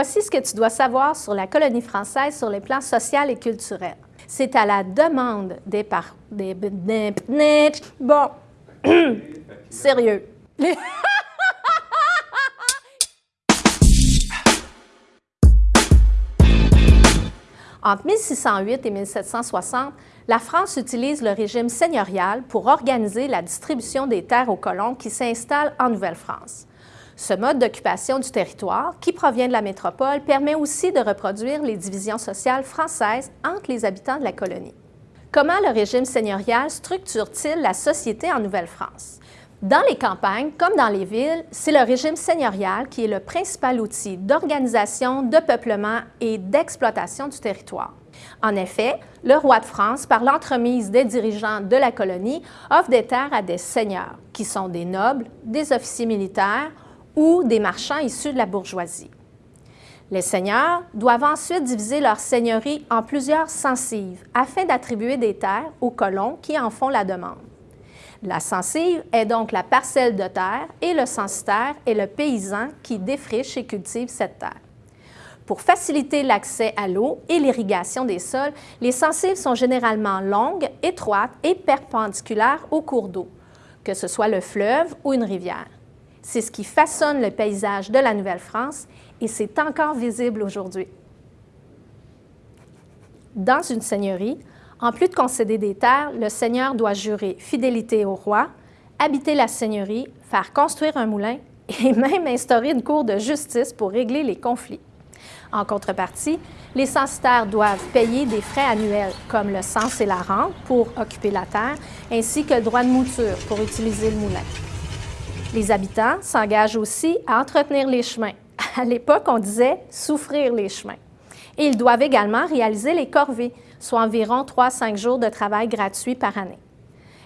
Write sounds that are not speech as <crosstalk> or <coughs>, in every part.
Voici ce que tu dois savoir sur la colonie française sur les plans social et culturel. C'est à la demande des par... des... Bon, <coughs> sérieux. <laughs> Entre 1608 et 1760, la France utilise le régime seigneurial pour organiser la distribution des terres aux colons qui s'installent en Nouvelle-France. Ce mode d'occupation du territoire, qui provient de la métropole, permet aussi de reproduire les divisions sociales françaises entre les habitants de la colonie. Comment le régime seigneurial structure-t-il la société en Nouvelle-France? Dans les campagnes, comme dans les villes, c'est le régime seigneurial qui est le principal outil d'organisation, de peuplement et d'exploitation du territoire. En effet, le roi de France, par l'entremise des dirigeants de la colonie, offre des terres à des seigneurs, qui sont des nobles, des officiers militaires ou des marchands issus de la bourgeoisie. Les seigneurs doivent ensuite diviser leur seigneurie en plusieurs censives afin d'attribuer des terres aux colons qui en font la demande. La censive est donc la parcelle de terre et le censitaire est le paysan qui défriche et cultive cette terre. Pour faciliter l'accès à l'eau et l'irrigation des sols, les censives sont généralement longues, étroites et perpendiculaires au cours d'eau, que ce soit le fleuve ou une rivière. C'est ce qui façonne le paysage de la Nouvelle-France et c'est encore visible aujourd'hui. Dans une seigneurie, en plus de concéder des terres, le seigneur doit jurer fidélité au roi, habiter la seigneurie, faire construire un moulin et <laughs> même instaurer une cour de justice pour régler les conflits. En contrepartie, les censitaires doivent payer des frais annuels comme le cens et la rente pour occuper la terre, ainsi que le droit de mouture pour utiliser le moulin. Les habitants s'engagent aussi à entretenir les chemins. À l'époque, on disait souffrir les chemins. Et ils doivent également réaliser les corvées, soit environ 3-5 jours de travail gratuit par année.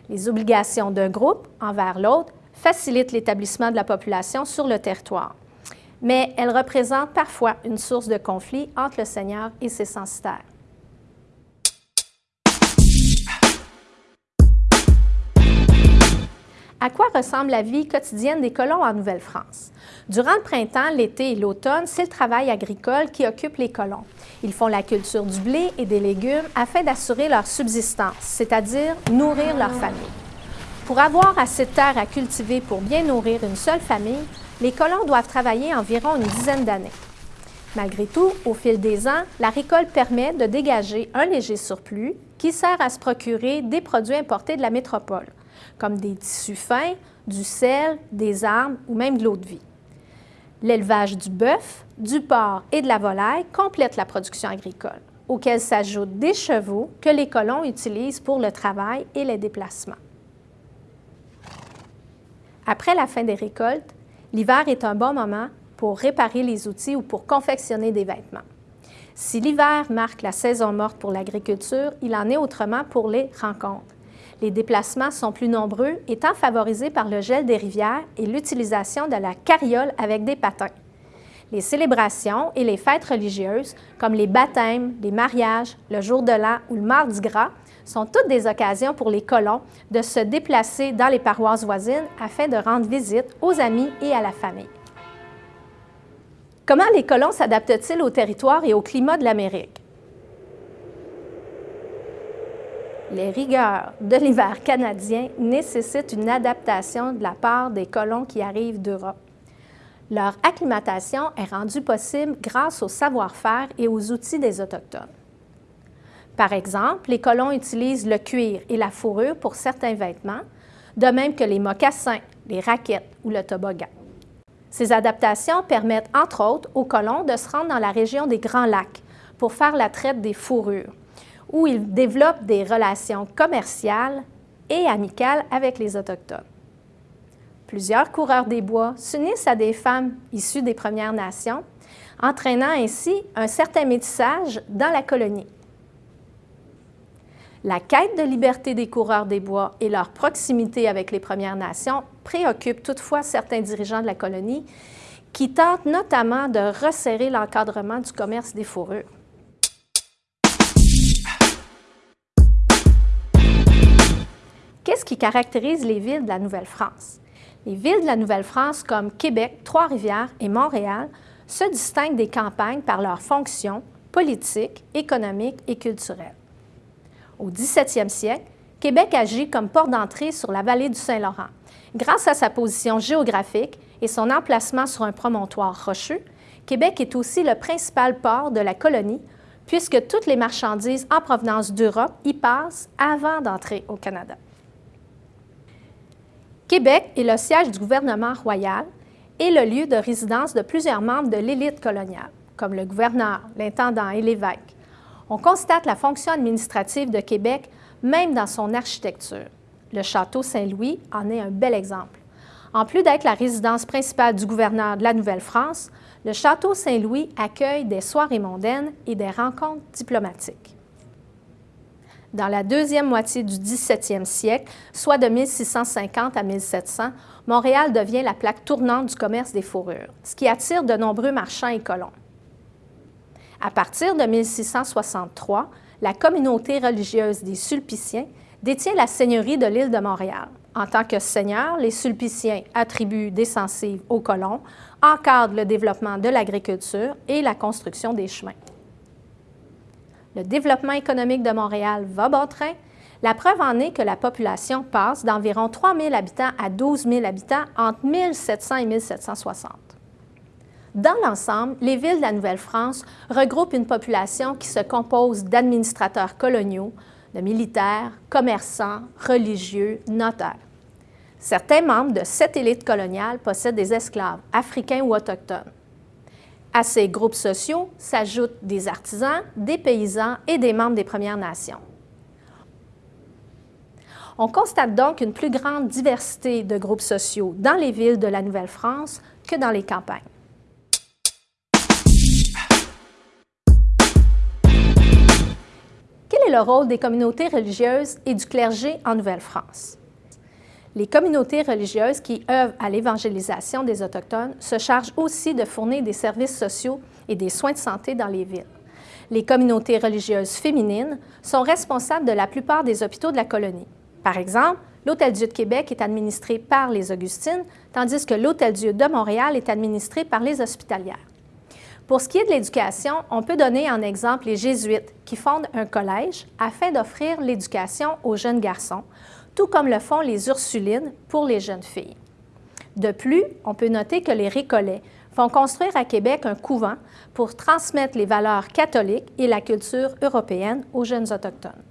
Les obligations d'un groupe envers l'autre facilitent l'établissement de la population sur le territoire, mais elles représentent parfois une source de conflit entre le Seigneur et ses censitaires. À quoi ressemble la vie quotidienne des colons en Nouvelle-France? Durant le printemps, l'été et l'automne, c'est le travail agricole qui occupe les colons. Ils font la culture du blé et des légumes afin d'assurer leur subsistance, c'est-à-dire nourrir leur famille. Pour avoir assez de terre à cultiver pour bien nourrir une seule famille, les colons doivent travailler environ une dizaine d'années. Malgré tout, au fil des ans, la récolte permet de dégager un léger surplus qui sert à se procurer des produits importés de la métropole, comme des tissus fins, du sel, des armes ou même de l'eau de vie. L'élevage du bœuf, du porc et de la volaille complète la production agricole, auquel s'ajoutent des chevaux que les colons utilisent pour le travail et les déplacements. Après la fin des récoltes, l'hiver est un bon moment pour réparer les outils ou pour confectionner des vêtements. Si l'hiver marque la saison morte pour l'agriculture, il en est autrement pour les rencontres. Les déplacements sont plus nombreux, étant favorisés par le gel des rivières et l'utilisation de la carriole avec des patins. Les célébrations et les fêtes religieuses, comme les baptêmes, les mariages, le jour de l'an ou le mardi gras, sont toutes des occasions pour les colons de se déplacer dans les paroisses voisines afin de rendre visite aux amis et à la famille. Comment les colons s'adaptent-ils au territoire et au climat de l'Amérique? Les rigueurs de l'hiver canadien nécessitent une adaptation de la part des colons qui arrivent d'Europe. Leur acclimatation est rendue possible grâce au savoir-faire et aux outils des Autochtones. Par exemple, les colons utilisent le cuir et la fourrure pour certains vêtements, de même que les mocassins, les raquettes ou le toboggan. Ces adaptations permettent, entre autres, aux colons de se rendre dans la région des Grands Lacs pour faire la traite des fourrures, où ils développent des relations commerciales et amicales avec les Autochtones. Plusieurs coureurs des bois s'unissent à des femmes issues des Premières Nations, entraînant ainsi un certain métissage dans la colonie. La quête de liberté des coureurs des bois et leur proximité avec les Premières Nations préoccupent toutefois certains dirigeants de la colonie qui tentent notamment de resserrer l'encadrement du commerce des fourrures. Qui caractérise les villes de la Nouvelle-France? Les villes de la Nouvelle-France comme Québec, Trois-Rivières et Montréal se distinguent des campagnes par leurs fonctions politiques, économiques et culturelles. Au 17e siècle, Québec agit comme port d'entrée sur la vallée du Saint-Laurent. Grâce à sa position géographique et son emplacement sur un promontoire rocheux, Québec est aussi le principal port de la colonie puisque toutes les marchandises en provenance d'Europe y passent avant d'entrer au Canada. Québec est le siège du gouvernement royal et le lieu de résidence de plusieurs membres de l'élite coloniale, comme le gouverneur, l'intendant et l'évêque. On constate la fonction administrative de Québec même dans son architecture. Le château Saint-Louis en est un bel exemple. En plus d'être la résidence principale du gouverneur de la Nouvelle-France, le Château Saint-Louis accueille des soirées mondaines et des rencontres diplomatiques. Dans la deuxième moitié du 17e siècle, soit de 1650 à 1700, Montréal devient la plaque tournante du commerce des fourrures, ce qui attire de nombreux marchands et colons. À partir de 1663, la communauté religieuse des Sulpiciens détient la seigneurie de l'île de Montréal. En tant que seigneurs, les Sulpiciens attribuent des censives aux colons, encadrent le développement de l'agriculture et la construction des chemins. Le développement économique de Montréal va bon train. La preuve en est que la population passe d'environ 3 000 habitants à 12 000 habitants entre 1700 et 1760. Dans l'ensemble, les villes de la Nouvelle-France regroupent une population qui se compose d'administrateurs coloniaux, de militaires, commerçants, religieux, notaires. Certains membres de cette élite coloniale possèdent des esclaves, africains ou autochtones. À ces groupes sociaux s'ajoutent des artisans, des paysans et des membres des Premières Nations. On constate donc une plus grande diversité de groupes sociaux dans les villes de la Nouvelle-France que dans les campagnes. le rôle des communautés religieuses et du clergé en Nouvelle-France? Les communautés religieuses qui œuvrent à l'évangélisation des Autochtones se chargent aussi de fournir des services sociaux et des soins de santé dans les villes. Les communautés religieuses féminines sont responsables de la plupart des hôpitaux de la colonie. Par exemple, l'Hôtel-Dieu de Québec est administré par les Augustines, tandis que l'Hôtel-Dieu de Montréal est administré par les Hospitalières. Pour ce qui est de l'éducation, on peut donner en exemple les Jésuites qui fondent un collège afin d'offrir l'éducation aux jeunes garçons, tout comme le font les Ursulines pour les jeunes filles. De plus, on peut noter que les Récollets font construire à Québec un couvent pour transmettre les valeurs catholiques et la culture européenne aux jeunes autochtones.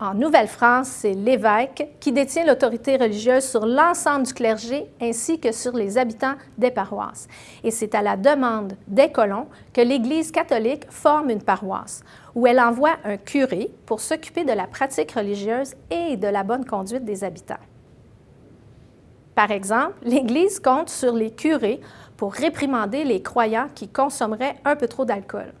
En Nouvelle-France, c'est l'évêque qui détient l'autorité religieuse sur l'ensemble du clergé ainsi que sur les habitants des paroisses. Et c'est à la demande des colons que l'Église catholique forme une paroisse, où elle envoie un curé pour s'occuper de la pratique religieuse et de la bonne conduite des habitants. Par exemple, l'Église compte sur les curés pour réprimander les croyants qui consommeraient un peu trop d'alcool.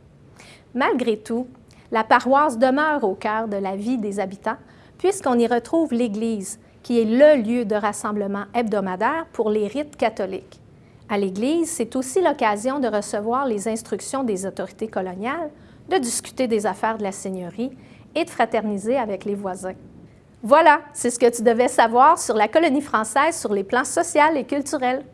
Malgré tout, la paroisse demeure au cœur de la vie des habitants puisqu'on y retrouve l'Église, qui est le lieu de rassemblement hebdomadaire pour les rites catholiques. À l'Église, c'est aussi l'occasion de recevoir les instructions des autorités coloniales, de discuter des affaires de la seigneurie et de fraterniser avec les voisins. Voilà, c'est ce que tu devais savoir sur la colonie française sur les plans social et culturels.